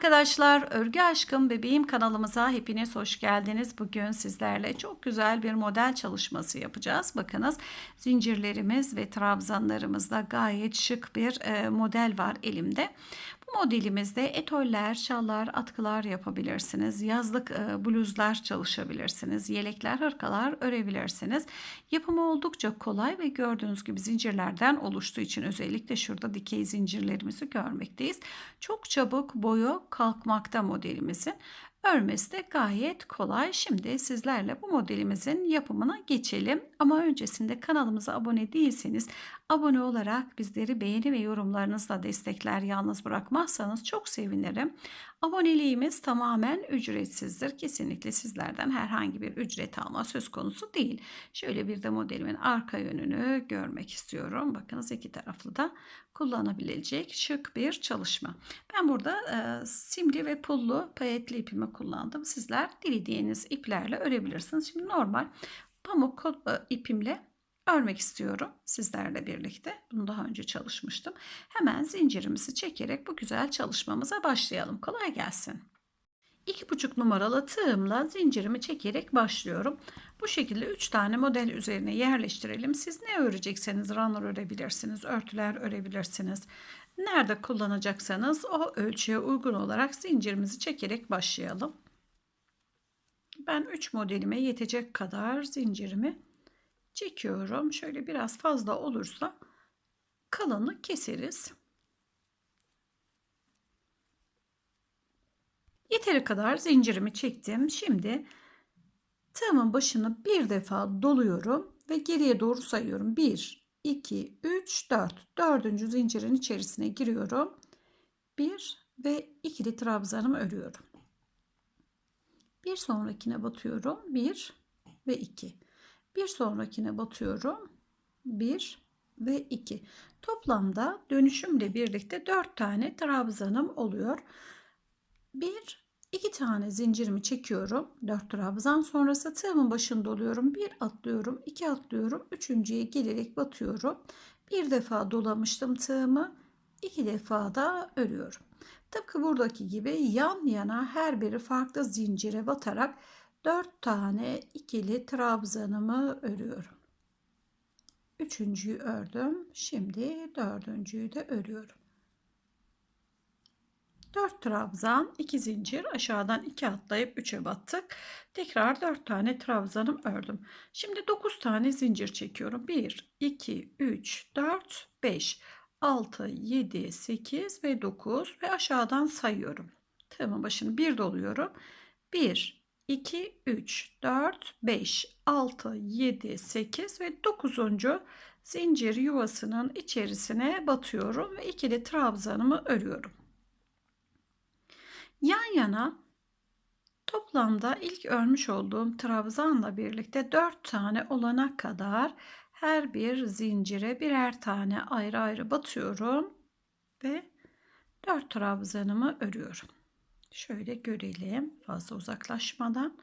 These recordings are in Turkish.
arkadaşlar, Örgü Aşkım Bebeğim kanalımıza hepiniz hoş geldiniz. Bugün sizlerle çok güzel bir model çalışması yapacağız. Bakınız zincirlerimiz ve trabzanlarımızda gayet şık bir e, model var elimde. Modelimizde etoller, şallar, atkılar yapabilirsiniz. Yazlık e, bluzlar çalışabilirsiniz. Yelekler, hırkalar örebilirsiniz. Yapımı oldukça kolay ve gördüğünüz gibi zincirlerden oluştuğu için özellikle şurada dikey zincirlerimizi görmekteyiz. Çok çabuk boyu kalkmakta modelimizin. Örmesi de gayet kolay. Şimdi sizlerle bu modelimizin yapımına geçelim. Ama öncesinde kanalımıza abone değilseniz abone olarak bizleri beğeni ve yorumlarınızla destekler yalnız bırakmazsanız çok sevinirim. Aboneliğimiz tamamen ücretsizdir. Kesinlikle sizlerden herhangi bir ücret alma söz konusu değil. Şöyle bir de modelimin arka yönünü görmek istiyorum. Bakınız iki taraflı da kullanabilecek şık bir çalışma. Ben burada e, simli ve pullu payetli ipimi kullandım. Sizler dilediğiniz iplerle örebilirsiniz. Şimdi normal pamuk e, ipimle örmek istiyorum sizlerle birlikte. Bunu daha önce çalışmıştım. Hemen zincirimizi çekerek bu güzel çalışmamıza başlayalım. Kolay gelsin. 2,5 numaralı tığımla zincirimi çekerek başlıyorum. Bu şekilde 3 tane model üzerine yerleştirelim. Siz ne örecekseniz runner örebilirsiniz, örtüler örebilirsiniz. Nerede kullanacaksanız o ölçüye uygun olarak zincirimizi çekerek başlayalım. Ben 3 modelime yetecek kadar zincirimi çekiyorum. Şöyle biraz fazla olursa kalanı keseriz. Yeteri kadar zincirimi çektim. Şimdi tığımın başını bir defa doluyorum ve geriye doğru sayıyorum. 1, 2, 3, 4. Dördüncü zincirin içerisine giriyorum. 1 ve ikili trabzanımı örüyorum. Bir sonrakine batıyorum. 1 ve 2. Bir sonrakine batıyorum. 1 ve 2. Toplamda dönüşümle birlikte 4 tane trabzanım oluyor. 1 2 tane zincirimi çekiyorum. 4 trabzan sonrası tığımın başında oluyorum. 1 atlıyorum, 2 atlıyorum. Üçüncüye gelerek batıyorum. Bir defa dolamıştım tığımı. 2 defa da örüyorum. Tıpkı buradaki gibi yan yana her biri farklı zincire batarak 4 tane ikili trabzanımı örüyorum. Üçüncüyü ördüm. Şimdi dördüncüyü de örüyorum. 4 trabzan, 2 zincir, aşağıdan 2 atlayıp 3'e battık. Tekrar 4 tane trabzanım ördüm. Şimdi 9 tane zincir çekiyorum. 1, 2, 3, 4, 5, 6, 7, 8 ve 9 ve aşağıdan sayıyorum. Tığımın başını bir doluyorum. 1, 2, 3, 4, 5, 6, 7, 8 ve 9. zincir yuvasının içerisine batıyorum ve ikili trabzanımı örüyorum. Yan yana toplamda ilk örmüş olduğum trabzanla birlikte 4 tane olana kadar her bir zincire birer tane ayrı ayrı batıyorum ve 4 trabzanımı örüyorum. Şöyle görelim fazla uzaklaşmadan.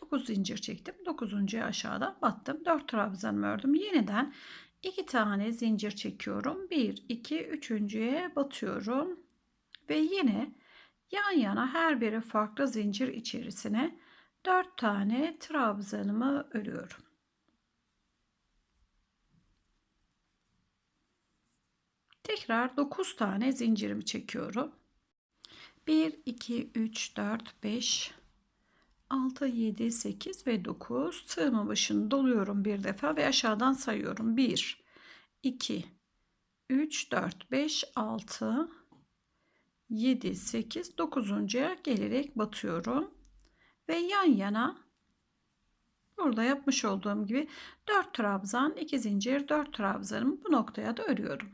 9 zincir çektim. 9. aşağıdan battım. 4 trabzanımı ördüm. Yeniden 2 tane zincir çekiyorum. 1 2 3.'ye batıyorum ve yine yan yana her biri farklı zincir içerisine 4 tane trabzanımı örüyorum. Tekrar 9 tane zincirimi çekiyorum. 1 2 3 4 5 6 7 8 ve 9 tığımın başını doluyorum bir defa ve aşağıdan sayıyorum. 1 2 3 4 5 6 7, 8, 9'uncuya gelerek batıyorum. Ve yan yana burada yapmış olduğum gibi 4 trabzan, 2 zincir, 4 trabzanımı bu noktaya da örüyorum.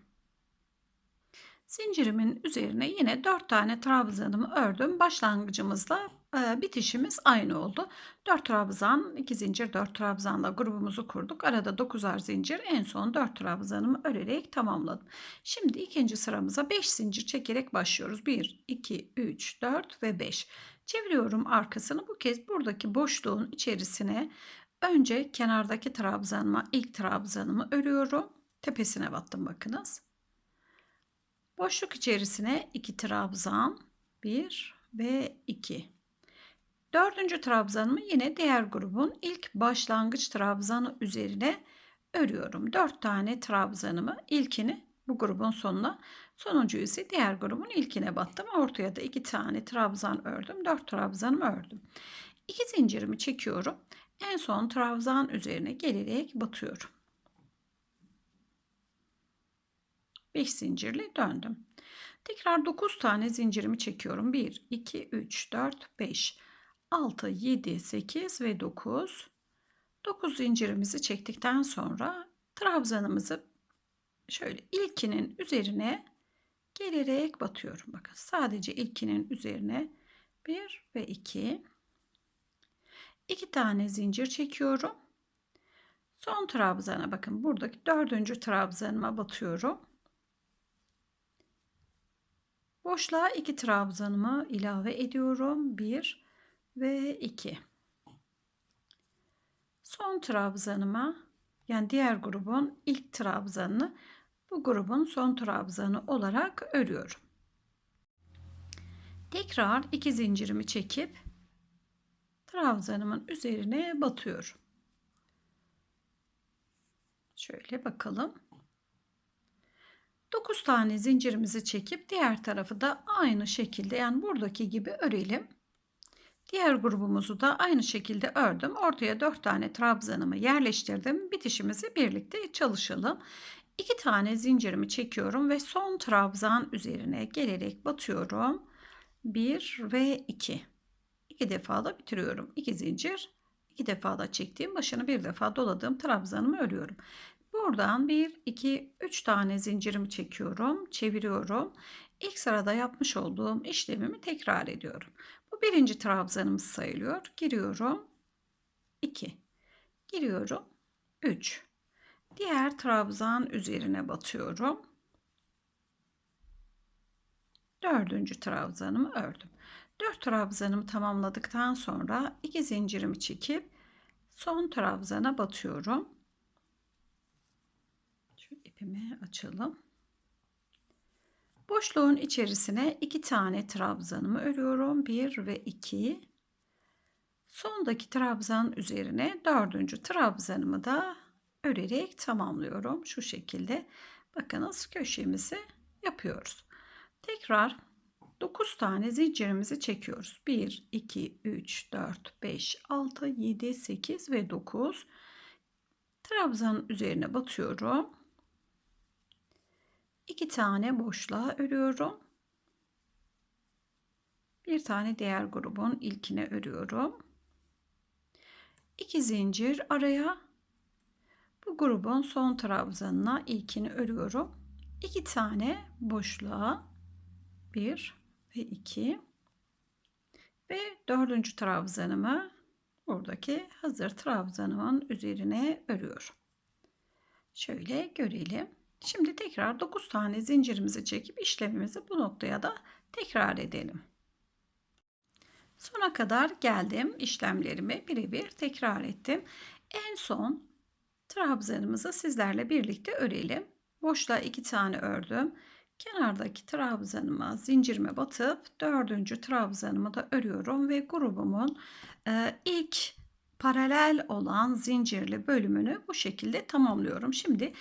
Zincirimin üzerine yine 4 tane trabzanımı ördüm. Başlangıcımızla bitişimiz aynı oldu. 4 trabzan, 2 zincir, 4 trabzanla grubumuzu kurduk. Arada 9'ar zincir, en son 4 trabzanımı örerek tamamladım. Şimdi ikinci sıramıza 5 zincir çekerek başlıyoruz. 1, 2, 3, 4 ve 5. Çeviriyorum arkasını. Bu kez buradaki boşluğun içerisine önce kenardaki trabzanıma ilk trabzanımı örüyorum. Tepesine battım bakınız. Boşluk içerisine 2 trabzan, 1 ve 2. Dördüncü trabzanımı yine diğer grubun ilk başlangıç trabzanı üzerine örüyorum. 4 tane trabzanımı ilkini bu grubun sonuna sonuncu ise diğer grubun ilkine battım. Ortaya da 2 tane trabzan ördüm. 4 trabzanımı ördüm. 2 zincirimi çekiyorum. En son trabzan üzerine gelerek batıyorum. 5 zincirle döndüm. Tekrar 9 tane zincirimi çekiyorum. 1, 2, 3, 4, 5, 6, 7, 8 ve 9. 9 zincirimizi çektikten sonra trabzanımızı şöyle ilkinin üzerine gelerek batıyorum. Bakın sadece ilkinin üzerine 1 ve 2. 2 tane zincir çekiyorum. Son trabzana bakın buradaki dördüncü trabzanıma batıyorum. Boşluğa 2 trabzanımı ilave ediyorum. 1 ve 2. Son trabzanıma yani diğer grubun ilk trabzanını bu grubun son trabzanı olarak örüyorum. Tekrar iki zincirimi çekip trabzanımın üzerine batıyorum. Şöyle bakalım. 9 tane zincirimizi çekip diğer tarafı da aynı şekilde yani buradaki gibi örelim. Diğer grubumuzu da aynı şekilde ördüm. Ortaya 4 tane trabzanımı yerleştirdim. Bitişimizi birlikte çalışalım. 2 tane zincirimi çekiyorum ve son trabzan üzerine gelerek batıyorum. 1 ve 2. 2 defa da bitiriyorum. 2 zincir, 2 defa da çektiğim başını bir defa doladığım trabzanımı örüyorum. Buradan 1, 2, 3 tane zincirimi çekiyorum, çeviriyorum. İlk sırada yapmış olduğum işlemimi tekrar ediyorum. Birinci trabzanımız sayılıyor. Giriyorum. 2. Giriyorum. 3. Diğer trabzan üzerine batıyorum. Dördüncü trabzanımı ördüm. 4 trabzanımı tamamladıktan sonra 2 zincirimi çekip son trabzana batıyorum. Şu ipimi açalım. Boşluğun içerisine iki tane trabzanımı örüyorum. Bir ve iki. Sondaki trabzan üzerine dördüncü trabzanımı da örerek tamamlıyorum. Şu şekilde bakınız köşemizi yapıyoruz. Tekrar 9 tane zincirimizi çekiyoruz. 1, 2, 3, 4, 5, 6, 7, 8 ve 9. Trabzanın üzerine batıyorum. 2 tane boşluğa örüyorum. Bir tane diğer grubun ilkine örüyorum. 2 zincir araya bu grubun son trabzanına ilkini örüyorum. 2 tane boşluğa 1 ve 2 ve dördüncü trabzanımı buradaki hazır trabzanımın üzerine örüyorum. Şöyle görelim. Şimdi tekrar 9 tane zincirimizi çekip işlemimizi bu noktaya da tekrar edelim. Sona kadar geldim. işlemlerimi birebir tekrar ettim. En son trabzanımızı sizlerle birlikte örelim. Boşluğa 2 tane ördüm. Kenardaki trabzanıma zincirime batıp dördüncü trabzanımı da örüyorum ve grubumun ilk paralel olan zincirli bölümünü bu şekilde tamamlıyorum. Şimdi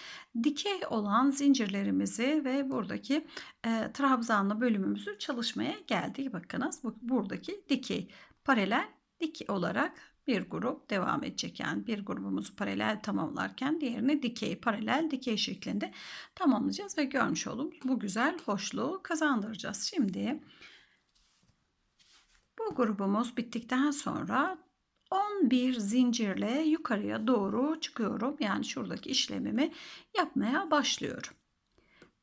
dikey olan zincirlerimizi ve buradaki e, trabzanlı bölümümüzü çalışmaya geldik. Bakınız bu, buradaki dikey paralel dik olarak bir grup devam edecek. Yani bir grubumuzu paralel tamamlarken diğerini dikey, paralel, dikey şeklinde tamamlayacağız ve görmüş olduğumuz bu güzel hoşluğu kazandıracağız. Şimdi bu grubumuz bittikten sonra 11 zincirle yukarıya doğru çıkıyorum. Yani şuradaki işlemimi yapmaya başlıyorum.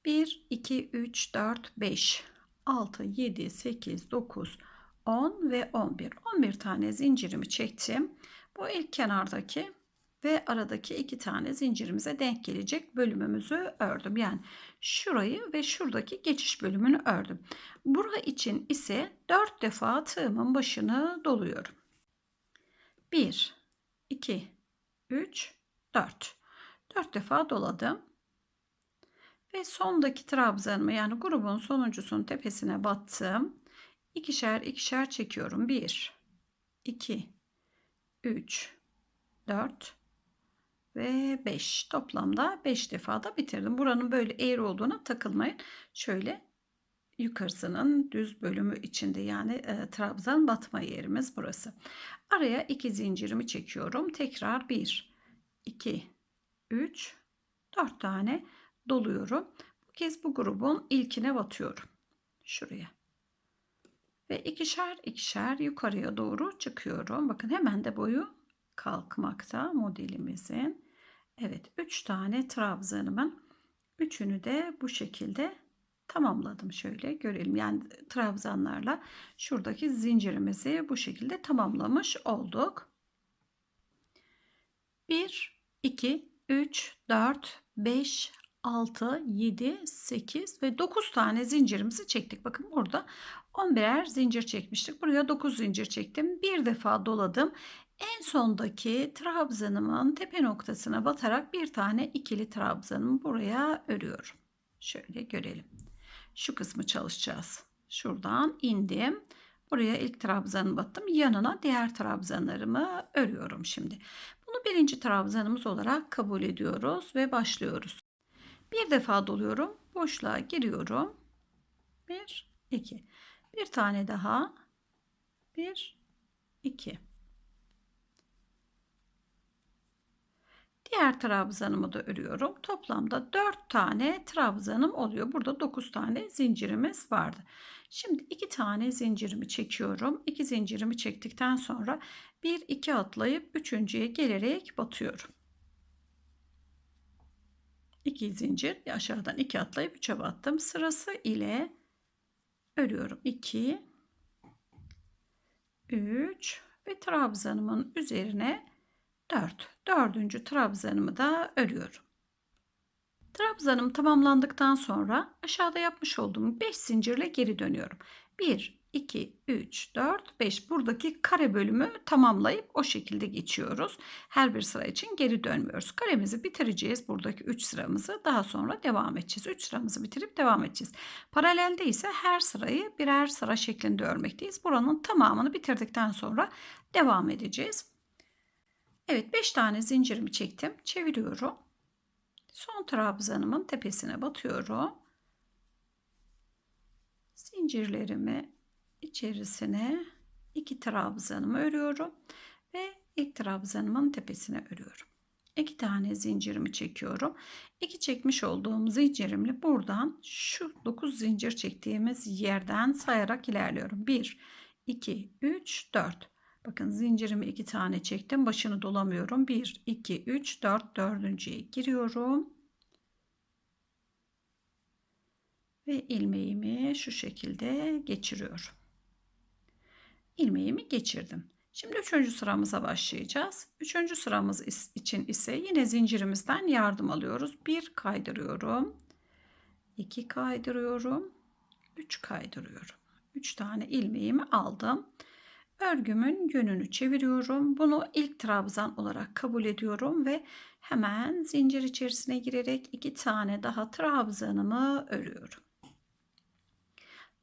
1, 2, 3, 4, 5, 6, 7, 8, 9, 10 ve 11. 11 tane zincirimi çektim. Bu ilk kenardaki ve aradaki iki tane zincirimize denk gelecek bölümümüzü ördüm. Yani şurayı ve şuradaki geçiş bölümünü ördüm. Bura için ise 4 defa tığımın başını doluyorum. 1, 2, 3, 4. 4 defa doladım. Ve sondaki trabzanımı yani grubun sonuncusunun tepesine battım. ikişer ikişer çekiyorum. 1 2 3 4 ve 5 toplamda 5 defa da bitirdim. Buranın böyle eğri olduğuna takılmayın. Şöyle yukarısının düz bölümü içinde yani e, trabzan batma yerimiz burası. Araya iki zincirimi çekiyorum. Tekrar 1 2 3 4 tane doluyorum. Bu kez bu grubun ilkine batıyorum. Şuraya. Ve ikişer ikişer yukarıya doğru çıkıyorum. Bakın hemen de boyu kalkmakta modelimizin. Evet 3 tane trabzanımın üçünü de bu şekilde tamamladım. Şöyle görelim. Yani trabzanlarla şuradaki zincirimizi bu şekilde tamamlamış olduk. 1, 2, 3, 4, 5, 6, 7, 8 ve 9 tane zincirimizi çektik. Bakın burada 11'er zincir çekmiştik. Buraya 9 zincir çektim. Bir defa doladım. En sondaki trabzanımın tepe noktasına batarak bir tane ikili trabzanımı buraya örüyorum. Şöyle görelim. Şu kısmı çalışacağız. Şuradan indim. Buraya ilk trabzanı battım. Yanına diğer trabzanlarımı örüyorum şimdi. Bunu birinci trabzanımız olarak kabul ediyoruz ve başlıyoruz. Bir defa doluyorum. Boşluğa giriyorum. Bir, iki. Bir tane daha. Bir, iki. Diğer trabzanımı da örüyorum. Toplamda 4 tane trabzanım oluyor. Burada 9 tane zincirimiz vardı. Şimdi 2 tane zincirimi çekiyorum. 2 zincirimi çektikten sonra 1 2 atlayıp 3.'ye gelerek batıyorum. 2 zincir aşağıdan 2 atlayıp 3'e battım. Sırası ile örüyorum. 2 3 ve trabzanımın üzerine 4. Dördüncü trabzanımı da örüyorum. Trabzanım tamamlandıktan sonra aşağıda yapmış olduğum 5 zincirle geri dönüyorum. 1, 2, 3, 4, 5 buradaki kare bölümü tamamlayıp o şekilde geçiyoruz. Her bir sıra için geri dönmüyoruz. Karemizi bitireceğiz. Buradaki 3 sıramızı daha sonra devam edeceğiz. 3 sıramızı bitirip devam edeceğiz. Paralelde ise her sırayı birer sıra şeklinde örmekteyiz. Buranın tamamını bitirdikten sonra devam edeceğiz. Evet 5 tane zincirimi çektim. Çeviriyorum. Son trabzanımın tepesine batıyorum. Zincirlerimi içerisine iki trabzanımı örüyorum ve ilk trabzanımın tepesine örüyorum. İki tane zincirimi çekiyorum. İki çekmiş olduğum zincirimle buradan şu 9 zincir çektiğimiz yerden sayarak ilerliyorum. 1 2 3 4 Bakın zincirimi iki tane çektim. Başını dolamıyorum. 1, 2, 3, 4, dördüncüye giriyorum. Ve ilmeğimi şu şekilde geçiriyorum. İlmeğimi geçirdim. Şimdi üçüncü sıramıza başlayacağız. Üçüncü sıramız için ise yine zincirimizden yardım alıyoruz. Bir kaydırıyorum. iki kaydırıyorum. Üç kaydırıyorum. Üç tane ilmeğimi aldım. Örgümün yönünü çeviriyorum. Bunu ilk trabzan olarak kabul ediyorum ve hemen zincir içerisine girerek iki tane daha trabzanımı örüyorum.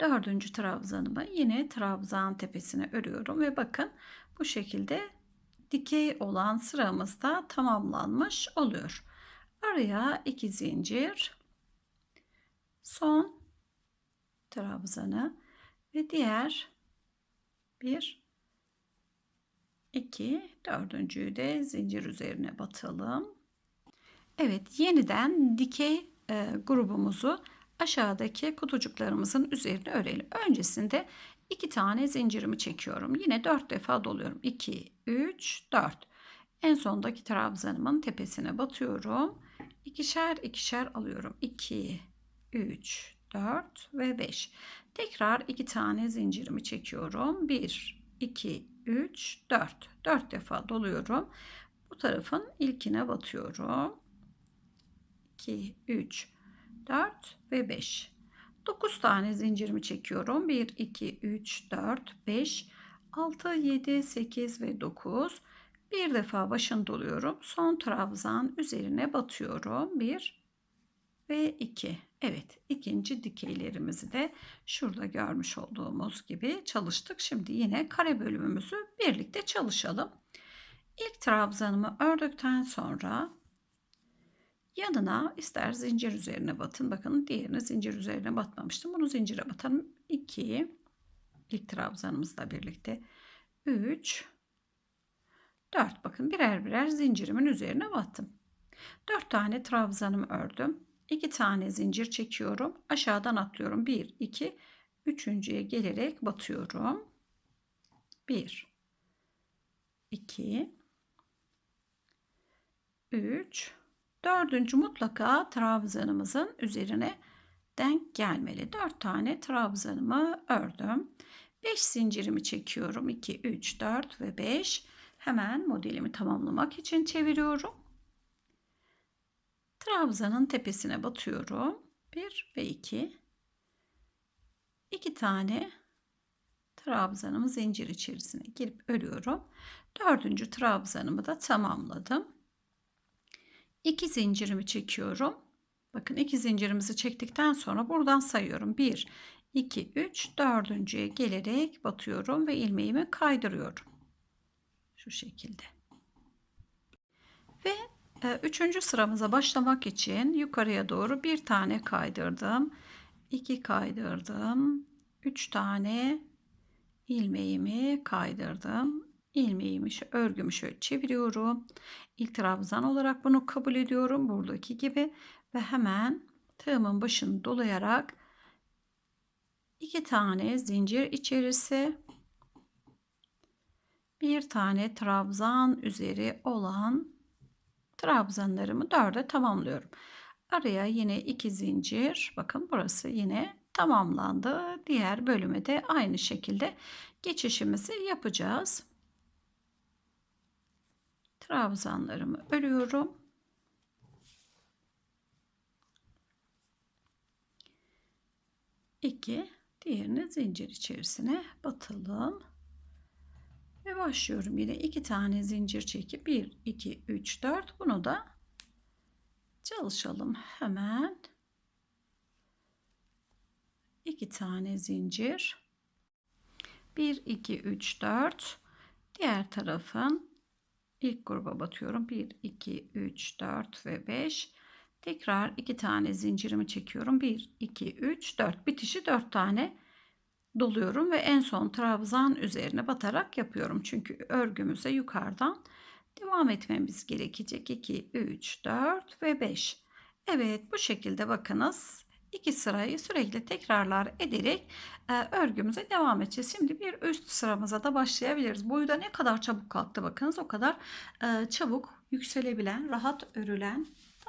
Dördüncü trabzanımı yine trabzan tepesine örüyorum ve bakın bu şekilde dikey olan sıramız da tamamlanmış oluyor. Araya iki zincir, son trabzanı ve diğer bir 2 dördüncüyü de zincir üzerine batalım. Evet yeniden dikey e, grubumuzu aşağıdaki kutucuklarımızın üzerine örelim. Öncesinde iki tane zincirimi çekiyorum. Yine dört defa doluyorum. 2, 3, 4. En sondaki trabzanımın tepesine batıyorum. İkişer ikişer alıyorum. 2, 3, 4 ve 5. Tekrar iki tane zincirimi çekiyorum. 1, 2, 3, 4. 4 defa doluyorum. Bu tarafın ilkine batıyorum. 2, 3, 4 ve 5. 9 tane zincirimi çekiyorum. 1, 2, 3, 4, 5, 6, 7, 8 ve 9. Bir defa başını doluyorum. Son trabzan üzerine batıyorum. 1, ve 2. Evet ikinci dikeylerimizi de şurada görmüş olduğumuz gibi çalıştık. Şimdi yine kare bölümümüzü birlikte çalışalım. İlk trabzanımı ördükten sonra yanına ister zincir üzerine batın. Bakın diğerini zincir üzerine batmamıştım. Bunu zincire batalım. 2 ilk trabzanımızla birlikte 3 4 bakın birer birer zincirimin üzerine battım. 4 tane trabzanımı ördüm. 2 tane zincir çekiyorum. Aşağıdan atlıyorum. 1 2 üçüncüye gelerek batıyorum. 1 2 3 dördüncü mutlaka trabzanımızın üzerine denk gelmeli. 4 tane trabzanımı ördüm. 5 zincirimi çekiyorum. 2 3 4 ve 5 hemen modelimi tamamlamak için çeviriyorum. Trabzanın tepesine batıyorum. 1 ve 2 2 tane trabzanımı zincir içerisine girip örüyorum. Dördüncü trabzanımı da tamamladım. 2 zincirimi çekiyorum. Bakın iki zincirimizi çektikten sonra buradan sayıyorum. 1, 2, 3, dördüncüye gelerek batıyorum ve ilmeğimi kaydırıyorum. Şu şekilde. Ve üçüncü sıramıza başlamak için yukarıya doğru bir tane kaydırdım. 2 kaydırdım. 3 tane ilmeğimi kaydırdım. İlmeğimi, örgümü şöyle çeviriyorum. İlk trabzan olarak bunu kabul ediyorum. Buradaki gibi. Ve hemen tığımın başını dolayarak iki tane zincir içerisi bir tane trabzan üzeri olan trabzanlarımı dörde tamamlıyorum. Araya yine iki zincir. Bakın burası yine tamamlandı. Diğer bölüme de aynı şekilde geçişimizi yapacağız. Trabzanlarımı örüyorum. İki, diğerini zincir içerisine batalım. Ve başlıyorum yine iki tane zincir çekip 1 2 3 4 bunu da çalışalım hemen. iki tane zincir. 1 2 3 4 diğer tarafın ilk gruba batıyorum. 1 2 3 4 ve 5 tekrar iki tane zincirimi çekiyorum. 1 2 3 4 bitişi 4 tane doluyorum ve en son trabzan üzerine batarak yapıyorum. Çünkü örgümüze yukarıdan devam etmemiz gerekecek. 2, 3, 4 ve 5. Evet bu şekilde bakınız. iki sırayı sürekli tekrarlar ederek e, örgümüze devam edeceğiz. Şimdi bir üst sıramıza da başlayabiliriz. Boyu da ne kadar çabuk kalktı bakınız o kadar e, çabuk yükselebilen, rahat örülen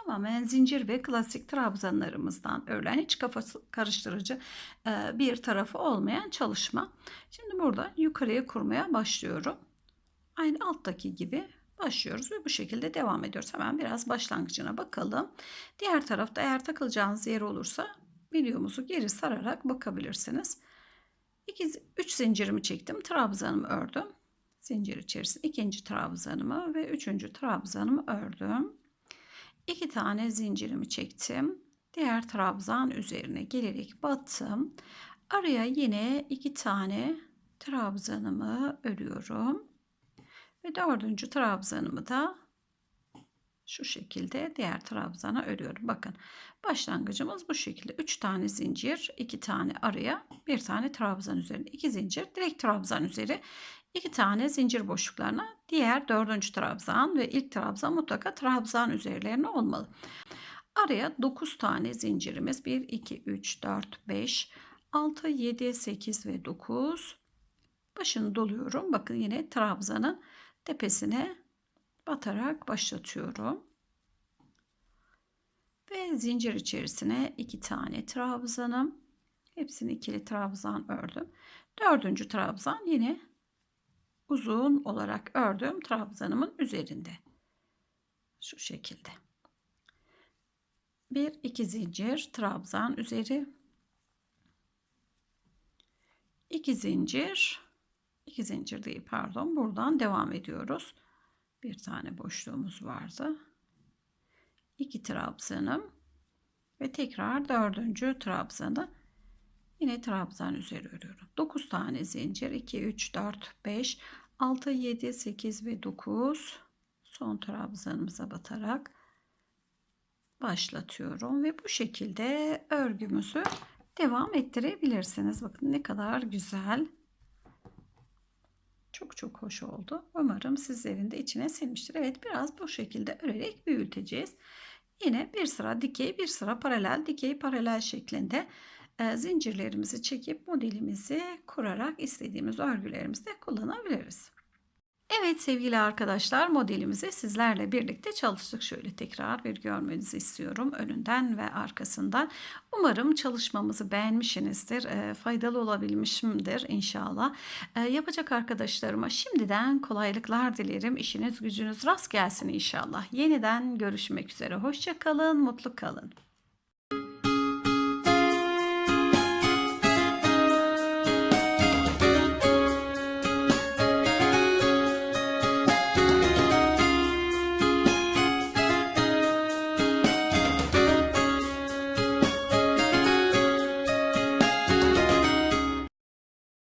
tamamen zincir ve klasik trabzanlarımızdan örülen hiç kafası karıştırıcı e, bir tarafı olmayan çalışma. Şimdi burada yukarıya kurmaya başlıyorum. Aynı alttaki gibi başlıyoruz ve bu şekilde devam ediyoruz. Hemen biraz başlangıcına bakalım. Diğer tarafta eğer takılacağınız yer olursa videomuzu geri sararak bakabilirsiniz. 2 3 zincirimi çektim. Trabzanımı ördüm. Zincir içerisinde ikinci trabzanımı ve üçüncü trabzanımı ördüm. 2 tane zincirimi çektim. Diğer trabzan üzerine gelerek battım. Araya yine iki tane trabzanımı örüyorum. Ve dördüncü trabzanımı da şu şekilde diğer trabzana örüyorum. Bakın başlangıcımız bu şekilde. 3 tane zincir, 2 tane araya, 1 tane trabzan üzerine, 2 zincir, direkt trabzan üzeri, 2 tane zincir boşluklarına diğer dördüncü trabzan ve ilk trabzan mutlaka trabzan üzerlerine olmalı. Araya 9 tane zincirimiz 1, 2, 3, 4, 5, 6, 7, 8 ve 9. Başını doluyorum. Bakın yine trabzanın tepesine batarak başlatıyorum. Ve zincir içerisine iki tane trabzanım. Hepsini ikili trabzan ördüm. Dördüncü trabzan yine uzun olarak ördüğüm trabzanımın üzerinde. Şu şekilde. Bir iki zincir trabzan üzeri. iki zincir iki zincir değil pardon buradan devam ediyoruz. Bir tane boşluğumuz vardı. 2 trabzanım Ve tekrar dördüncü trabzanı yine trabzan üzeri örüyorum. 9 tane zincir 2 3 4 5 6 7 8 ve 9 son trabzanımıza batarak başlatıyorum ve bu şekilde örgümüzü devam ettirebilirsiniz. Bakın ne kadar güzel. Çok çok hoş oldu. Umarım sizlerin de içine sinmiştir. Evet biraz bu şekilde örerek büyüteceğiz. Yine bir sıra dikey bir sıra paralel dikey paralel şeklinde zincirlerimizi çekip modelimizi kurarak istediğimiz örgülerimizde kullanabiliriz. Evet sevgili arkadaşlar modelimizi sizlerle birlikte çalıştık. Şöyle tekrar bir görmenizi istiyorum önünden ve arkasından. Umarım çalışmamızı beğenmişsinizdir. E, faydalı olabilmişimdir inşallah. E, yapacak arkadaşlarıma şimdiden kolaylıklar dilerim. İşiniz gücünüz rast gelsin inşallah. Yeniden görüşmek üzere. Hoşça kalın, mutlu kalın.